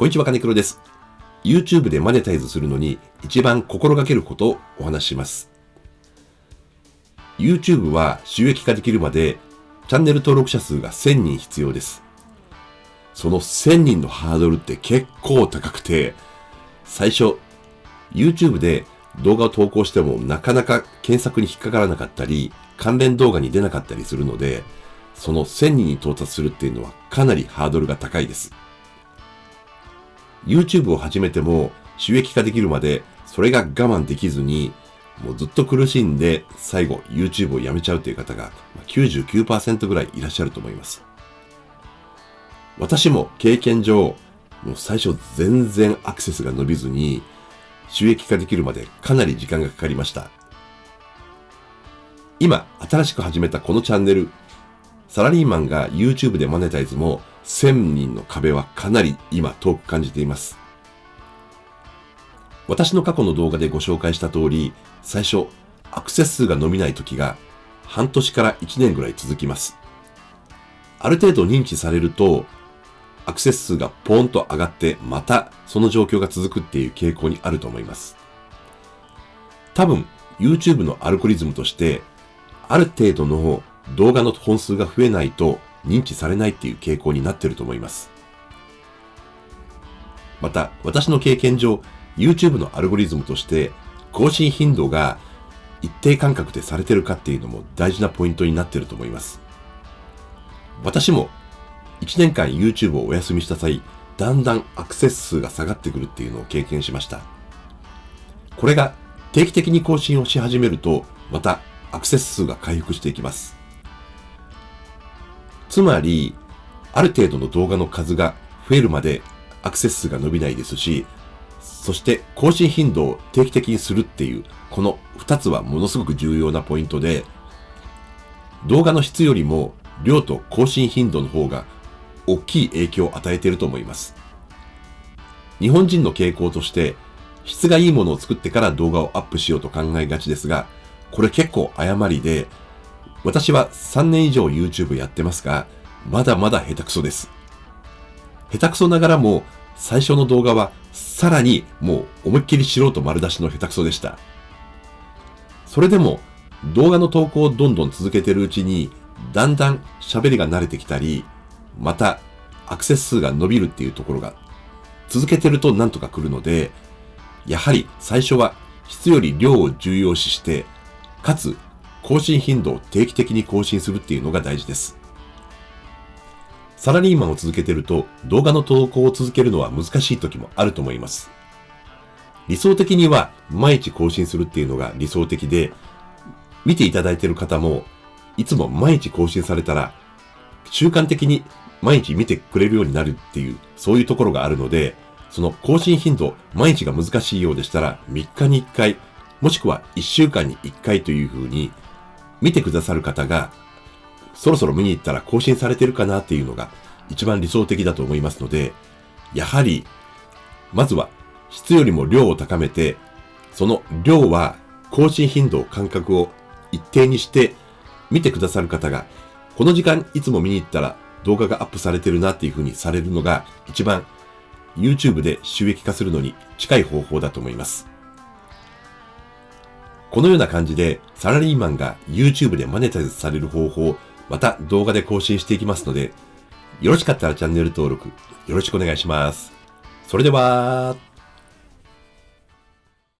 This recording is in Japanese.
こんにちは、金黒です。YouTube でマネタイズするのに一番心がけることをお話しします。YouTube は収益化できるまでチャンネル登録者数が1000人必要です。その1000人のハードルって結構高くて、最初 YouTube で動画を投稿してもなかなか検索に引っかからなかったり、関連動画に出なかったりするので、その1000人に到達するっていうのはかなりハードルが高いです。YouTube を始めても収益化できるまでそれが我慢できずにもうずっと苦しんで最後 YouTube をやめちゃうという方が99%ぐらいいらっしゃると思います。私も経験上、もう最初全然アクセスが伸びずに収益化できるまでかなり時間がかかりました。今、新しく始めたこのチャンネル、サラリーマンが YouTube でマネタイズも1000人の壁はかなり今遠く感じています。私の過去の動画でご紹介した通り、最初、アクセス数が伸びない時が半年から1年ぐらい続きます。ある程度認知されると、アクセス数がポーンと上がってまたその状況が続くっていう傾向にあると思います。多分 YouTube のアルゴリズムとしてある程度の動画の本数が増えないと認知されないっていう傾向になってると思います。また、私の経験上、YouTube のアルゴリズムとして更新頻度が一定間隔でされてるかっていうのも大事なポイントになってると思います。私も1年間 YouTube をお休みした際、だんだんアクセス数が下がってくるっていうのを経験しました。これが定期的に更新をし始めると、またアクセス数が回復していきます。つまり、ある程度の動画の数が増えるまでアクセス数が伸びないですし、そして更新頻度を定期的にするっていう、この2つはものすごく重要なポイントで、動画の質よりも量と更新頻度の方が大きい影響を与えていると思います。日本人の傾向として、質がいいものを作ってから動画をアップしようと考えがちですが、これ結構誤りで、私は3年以上 YouTube やってますが、まだまだ下手くそです。下手くそながらも、最初の動画はさらにもう思いっきり素人丸出しの下手くそでした。それでも動画の投稿をどんどん続けてるうちに、だんだん喋りが慣れてきたり、またアクセス数が伸びるっていうところが続けてるとなんとか来るので、やはり最初は質より量を重要視して、かつ更新頻度を定期的に更新するっていうのが大事です。サラリーマンを続けてると動画の投稿を続けるのは難しい時もあると思います。理想的には毎日更新するっていうのが理想的で、見ていただいている方もいつも毎日更新されたら習慣的に毎日見てくれるようになるっていうそういうところがあるので、その更新頻度毎日が難しいようでしたら3日に1回もしくは1週間に1回というふうに見てくださる方が、そろそろ見に行ったら更新されてるかなっていうのが一番理想的だと思いますので、やはり、まずは質よりも量を高めて、その量は更新頻度、感覚を一定にして見てくださる方が、この時間いつも見に行ったら動画がアップされてるなっていう風にされるのが一番 YouTube で収益化するのに近い方法だと思います。このような感じで、サラリーマンが YouTube でマネタイズされる方法、また動画で更新していきますので、よろしかったらチャンネル登録、よろしくお願いします。それでは、